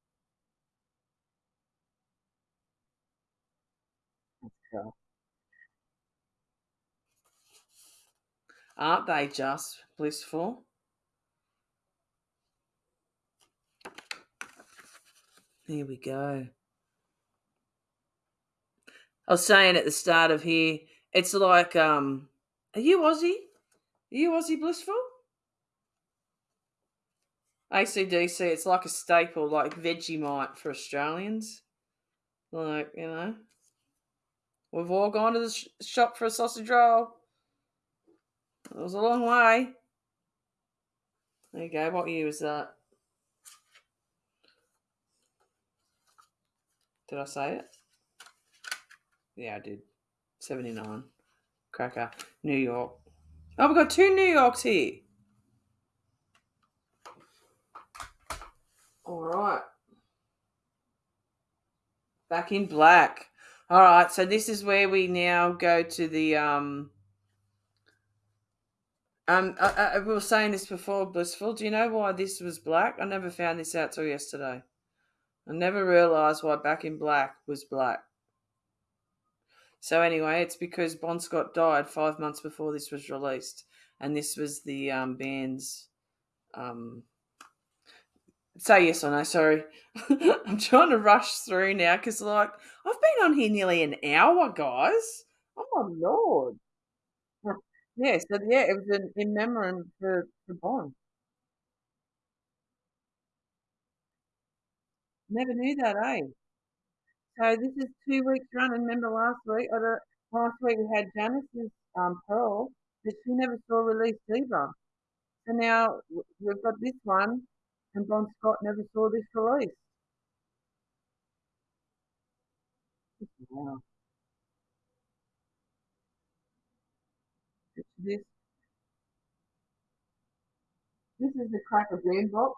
Aren't they just blissful? Here we go. I was saying at the start of here, it's like, um, are you Aussie? Are you Aussie Blissful? ACDC, it's like a staple, like Vegemite for Australians. Like, you know, we've all gone to the sh- shop for a sausage roll. It was a long way. There you go. What year was that? Did I say it? Yeah, I did. 79. Cracker. New York. Oh, we've got two New Yorks here. All right. Back in black. All right, so this is where we now go to the um um I, I, we were saying this before, Blissful. Do you know why this was black? I never found this out till yesterday. I never realised why Back in Black was black. So anyway, it's because Bon Scott died five months before this was released, and this was the um, band's. Um, say yes or no. Sorry, [laughs] I'm trying to rush through now because like I've been on here nearly an hour, guys. Oh my lord! [laughs] Yeah, so yeah, it was an in memoriam for for Bon. Never knew that, eh? So this is two weeks running. Remember last week? Or the, last week we had Janis's um, Pearl, but she never saw release either. So now we've got this one, and Bon Scott never saw this release. Wow. This this is the Cracker Green box.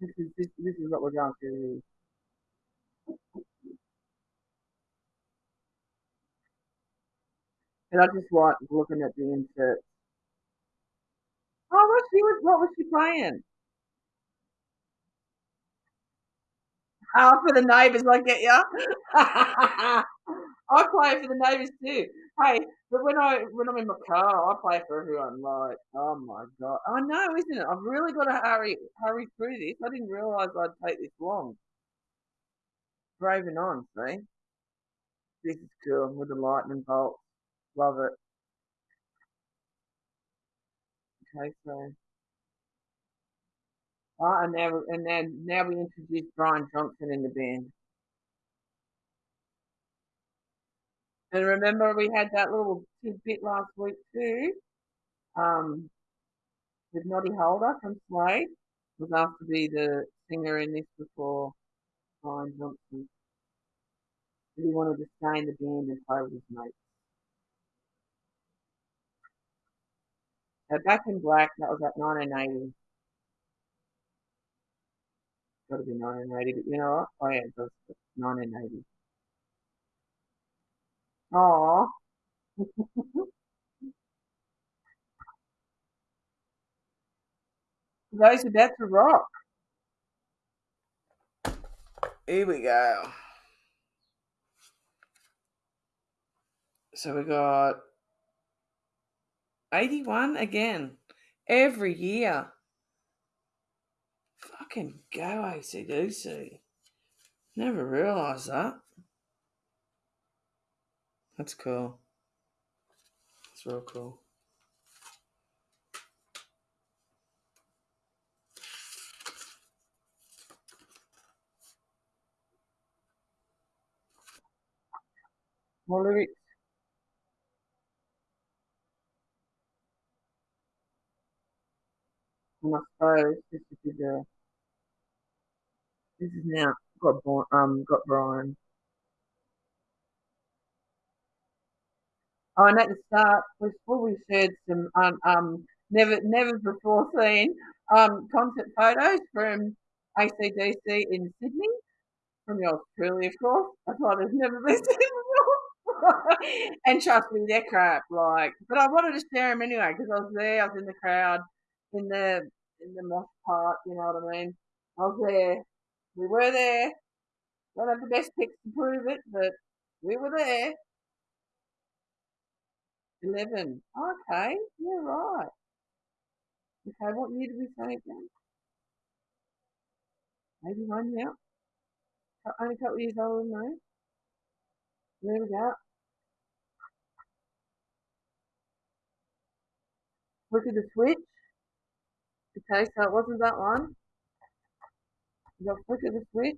This is this, this is what we're going through. And I just like looking at the inserts. Oh, what she was? What was she playing? Oh, for the neighbours, I get ya. [laughs] I play for the neighbours too. Hey, but when I when I'm in my car, I play for everyone. Like, oh my god, I know, isn't it? I've really got to hurry hurry through this. I didn't realise I'd take this long. Braving on, see. This is cool with the lightning bolt. Love it. Okay, so. Oh, and now, and then now we introduce Brian Johnson in the band. And remember, we had that little tidbit last week too. Um, with Noddy Holder from Slade was asked to be the singer in this before Brian Johnson. But he wanted to in the band and with his mates. So back in black, that was at 1980. Got to be 1980, but you know what? Oh yeah, it was 1980. Aww. Those [laughs] about to rock. Here we go. So we got 81 again. Every year. Fucking go ACDC. Never realised that. That's cool. That's real cool. And this is this is now got um got Brian. Oh, and at the start, before we shared some um, um never never before seen um concert photos from ACDC in Sydney, from truly, of course. That's why there's never been. [laughs] [laughs] and trust me, they're crap. Like, but I wanted to share them anyway because I was there. I was in the crowd, in the in the mosh part. You know what I mean? I was there. We were there. Don't have the best pics to prove it, but we were there. 11. Okay, yeah, right. Okay, what year did we say again? 81, yeah. Only a couple years older than me. There we go. Look at the switch. Okay, so it wasn't that one. You got flick of the switch.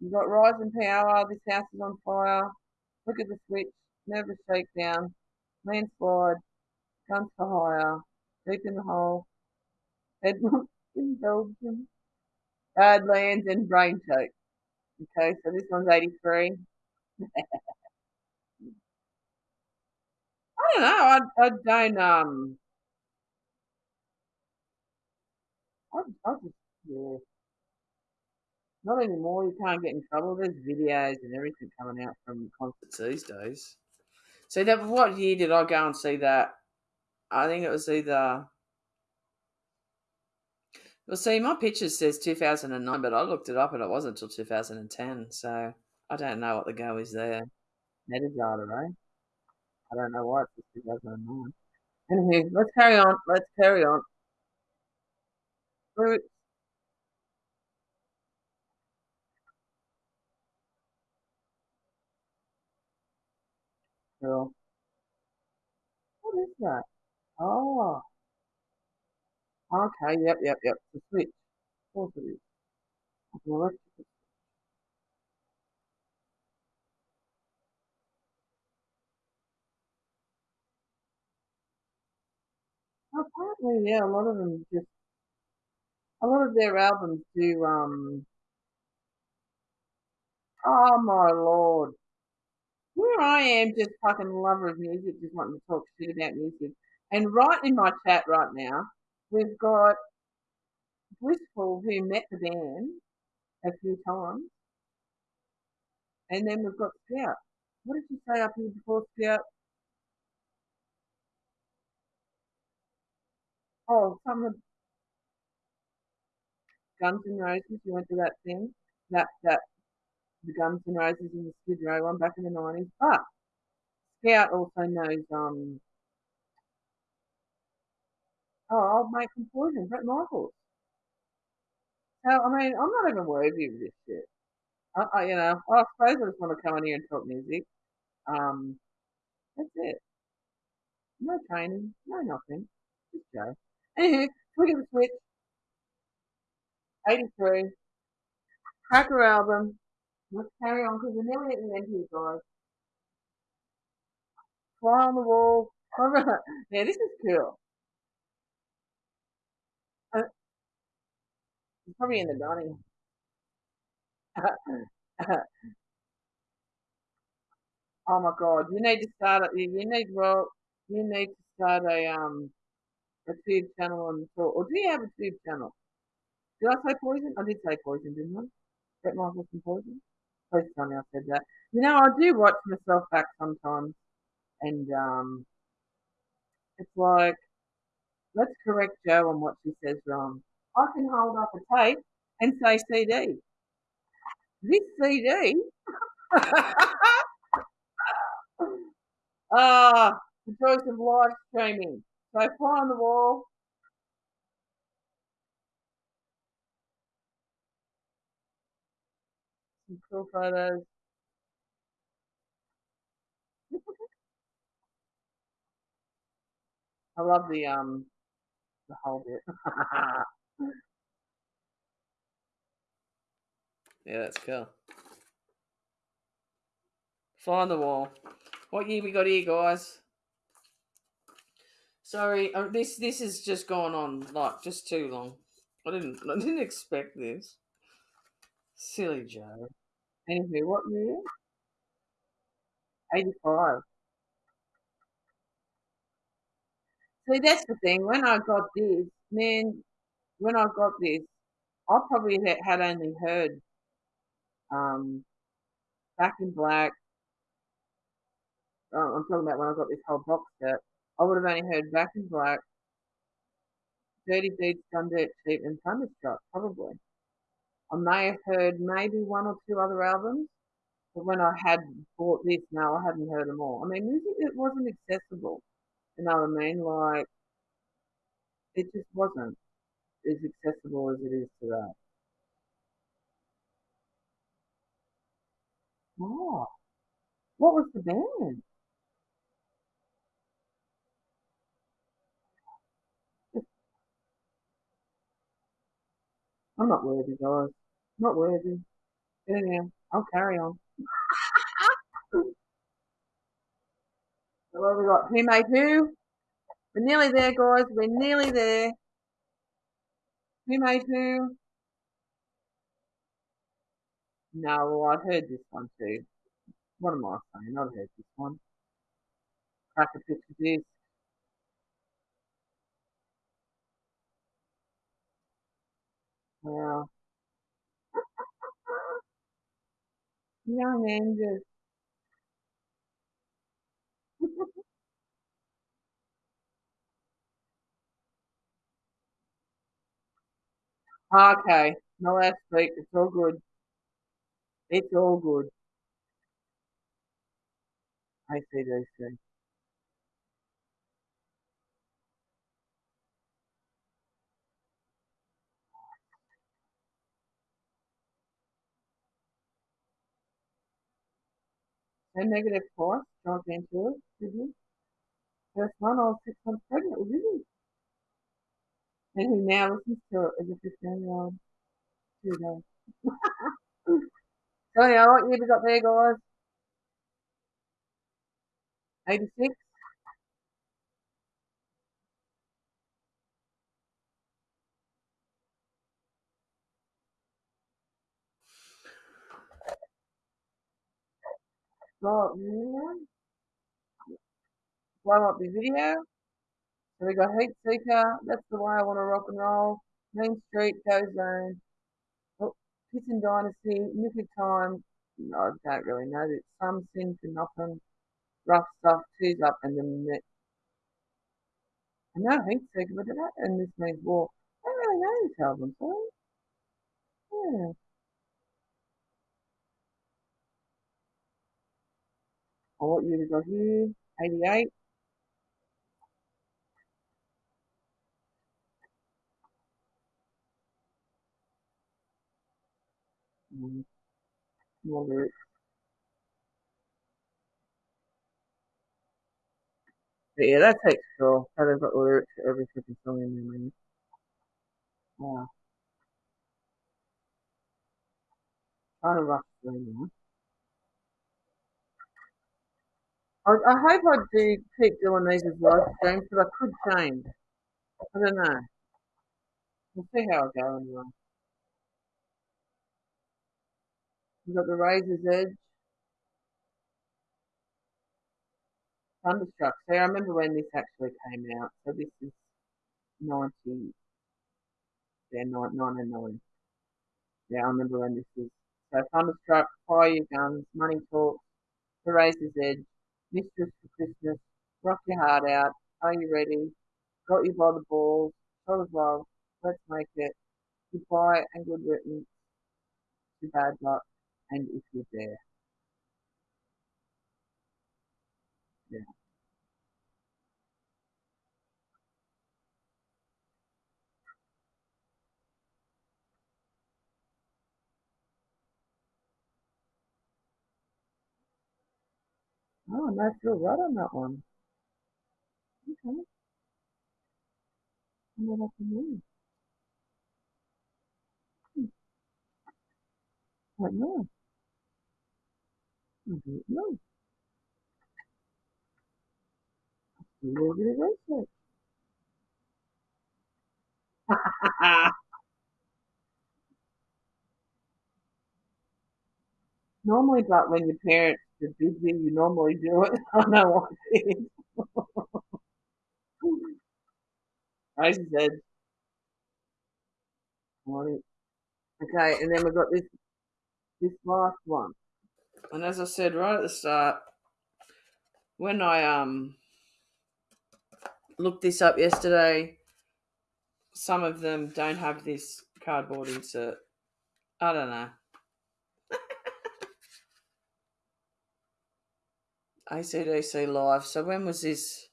You got Rising Power. This house is on fire. Look at the switch. Nervous shakedown. landslide, guns for hire, deep in the hole, headlocks [laughs] in Belgium, Badlands and brain choke. Okay, so this one's 83. [laughs] I don't know. I, I don't um. I, I just yeah. Not anymore. You can't get in trouble. There's videos and everything coming out from concerts these days. So that what year did I go and see that? I think it was either. Well, see, my picture says 2009, but I looked it up and it wasn't until 2010. So I don't know what the go is there. Metadata, right? I don't know why it's 2009. Anyway, let's carry on. Let's carry on. Cool. What is that? Oh. Okay, yep, yep, yep. The switch. Of course it is. An electrical Apparently, yeah, a lot of them just a lot of their albums do um oh my lord. Here I am just fucking lover of music, just wanting to talk shit about music. And right in my chat right now, we've got Blissful who met the band a few times. And then we've got Scout. What did you say up here before Scout? Oh, some of Guns N' Roses, you went to that thing, that that the Guns N' Roses in the Skid Row one back in the nineties. But Scout also knows um oh I'll make some poison, Bret Michaels. So I mean I'm not even worthy of this shit. I, I you know, I suppose I just want to come in here and talk music. Um that's it. No training, no nothing. Just go. Look at the switch. 83. Cracker album. Let's carry on because we're nearly at the end here, guys. Fly on the wall. [laughs] yeah, this is cool. Uh, probably in the dining. [laughs] oh my god, you need to start. A, you need well, you need to start a um a tube channel on the floor. Or do you have a tube channel? Did I say poison? I did say poison, didn't I? Bret Michaels and poison. Please tell me I said that. You know, I do watch myself back sometimes, and um, it's like, let's correct Jo on what she says wrong. I can hold up a tape and say CD. This CD. [laughs] ah, the choice of live streaming. So fly on the wall. Some cool photos. [laughs] I love the um the whole bit. [laughs] yeah, that's cool. Fly on the wall. What year we got here, guys? Sorry, uh, this this has just gone on like just too long. I didn't I didn't expect this. Silly Jo. Anywho, what year? Eighty five. See, that's the thing. When I got this, man, when I got this, I probably had only heard um, Back in Black. Oh, I'm talking about when I got this whole box set. I would have only heard Back in Black, Dirty Deeds, Done Dirt Cheap, and Thunderstruck, probably. I may have heard maybe one or two other albums, but when I had bought this, no, I hadn't heard them all. I mean, music it wasn't accessible. You know what I mean? Like, it just wasn't as accessible as it is today. Oh, what was the band? I'm not worthy, guys. Not worthy. Anyhow, I'll carry on. [laughs] So what have we got? Who made who? We're nearly there, guys. We're nearly there. Who made who? No, well, I've heard this one too. What am I saying? I've heard this one. Crack a picture this. Wow. Young Angus. okay. No last week. It's all good. It's all good. I see, I ACDC. And negative twice, John Ventura, did you? First one, was six months pregnant him. And he now listens to it as a 15 year old. So, yeah, what year we got there, guys? 86? Blow up the video. So we got Heat Seeker. That's the way I want to rock and roll. Main Street, Go Zone. Oh, Kissing Dynasty, Nick of Time. No, I don't really know. It's some sin for nothing. Rough stuff, twos up, and the I know Heat Seeker, but that and this means war. I don't really know this album, sorry. Yeah. Oh, want you to go here? 88. Mm, more lyrics. But yeah, that takes cool. How they've got lyrics to every freaking song in there, man. Wow. Trying to rush now. I, I hope I do keep doing these as live streams, but I could change. I don't know. We'll see how I go anyway. We've got the Razor's Edge. Thunderstruck. See, I remember when this actually came out. So this is 90, yeah, 99. Yeah, I remember when this was. So Thunderstruck, Fire Your Guns, Money Talk, The Razor's Edge, Mistress for Christmas, Rock Your Heart Out, Are You Ready, Got You by the Balls, Full of Love, Let's Make It, Goodbye and Good Riddance, To Bad Luck, and If You Dare. Yeah. Oh, no, feel right on that one. Okay. I'm not up in Hmm. I don't know. I don't know. A little bit of research. normally, but when your parents forbid you, normally do [laughs] [laughs] it. I what it is. Razor's Edge. Okay, and then we've got this this last one. And as I said right at the start, when I um looked this up yesterday, some of them don't have this cardboard insert. I don't know. ACDC live. So when was this?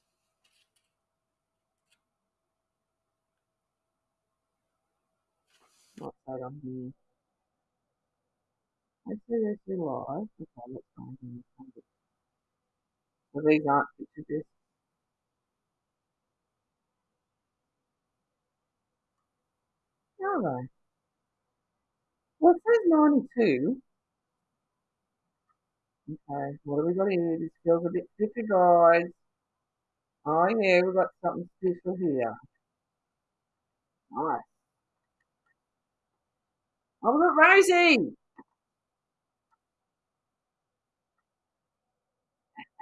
What's that on here? ACDC live. Okay, let's find them. So these aren't picture discs. Are they? Well, it says 92. Okay, what have we got here? This feels a bit thicker, guys. Oh yeah, we've got something special here. Nice. Oh, got Rosie.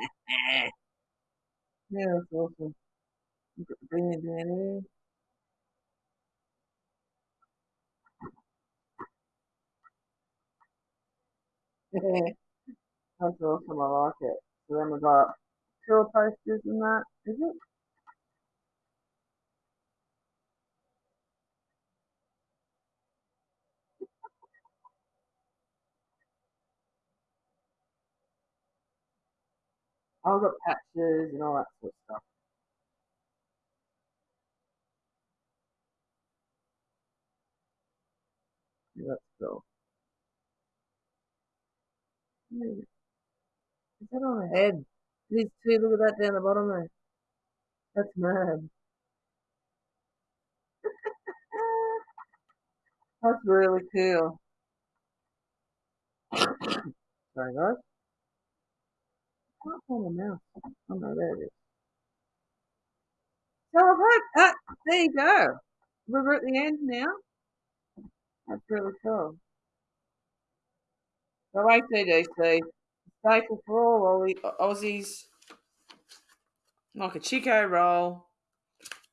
[laughs] Yeah, that's awesome. We've got down here. [laughs] that's. I like it. So then we've got tour posters and that. Is it? I've got patches and all that sort of stuff. Yeah, that's cool. That on her head? These two, look at that down the bottom there. That's mad. [laughs] That's really cool. [coughs] Sorry guys. I can't find the mouse. Oh no, there it is. So I've had, ah, there you go. We're at the end now. That's really cool. So ACDC, staple for all Aussies, like a Chiko Roll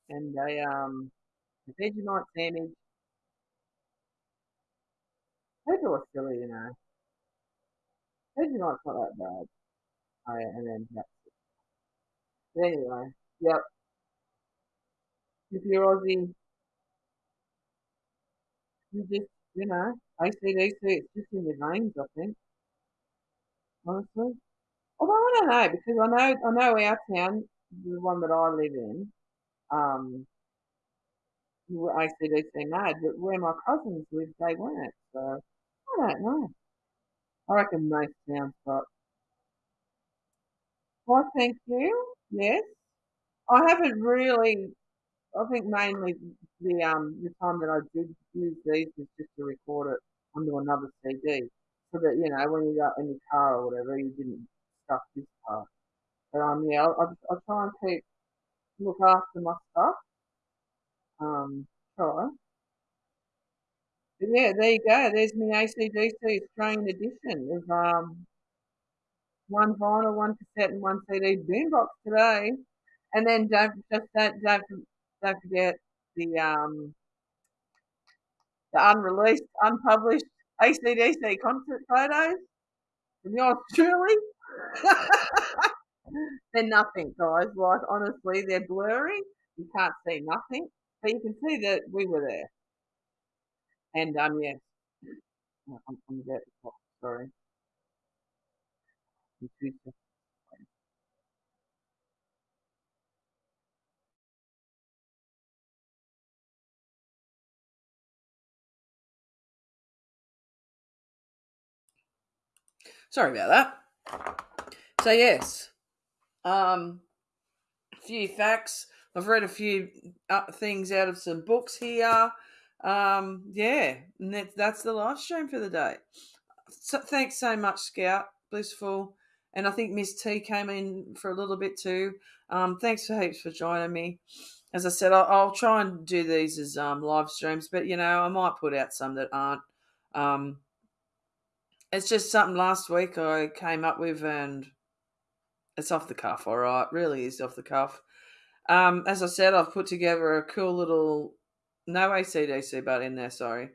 and a um a Vegemite sandwich. People are silly, you know. Vegemite's not that bad. Oh yeah, and then that's it. But anyway, yep. If you're Aussie, you just you know, ACDC, it's just in your veins, I think. Honestly. Although I don't know, because I know I know our town, the one that I live in, um, were ACDC mad, but where my cousins lived, they weren't. So I don't know. I reckon most towns got. Well, thank you. Yes, I haven't really. I think mainly the um the time that I did use these was just to record it onto another CD, so that you know when you got in your car or whatever, you didn't stuff this part. But um yeah, I'll, I'll try and keep look after my stuff. Um, try. But yeah, there you go. There's my ACDC Australian edition of um one vinyl, one cassette, and one CD boombox today. And then don't just don't don't, don't forget the um the unreleased, unpublished ACDC concert photos from yours truly. they're nothing, guys. Like honestly, they're blurry. You can't see nothing, but you can see that we were there. And um, yes, I'm, I'm talk. Sorry. Sorry about that. So yes, um, a few facts. I've read a few uh, things out of some books here. Um, yeah, and that, that's the live stream for the day. So, thanks so much, Scout Blissful, and I think Miss T came in for a little bit too. Um, thanks for heaps for joining me. As I said, I'll, I'll try and do these as um, live streams, but you know I might put out some that aren't. Um, it's just something last week I came up with, and it's off the cuff. All right, really is off the cuff. Um, as I said, I've put together a cool little no ACDC, but in there. Sorry,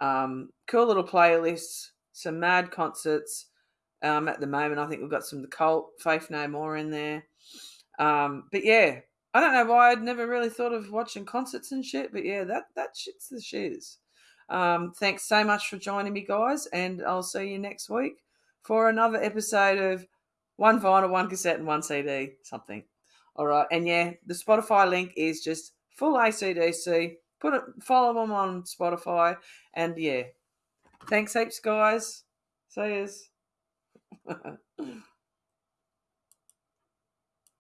um, cool little playlist, some mad concerts. Um, at the moment, I think we've got some the Cult, Faith No More in there. Um, but yeah, I don't know why I'd never really thought of watching concerts and shit. But yeah, that that shit's the shiz. Um, thanks so much for joining me, guys, and I'll see you next week for another episode of one vinyl, one cassette, and one CD, something. All right, and yeah, the Spotify link is just full ACDC. Put it, follow them on Spotify, and yeah, thanks heaps, guys. See yous. [laughs]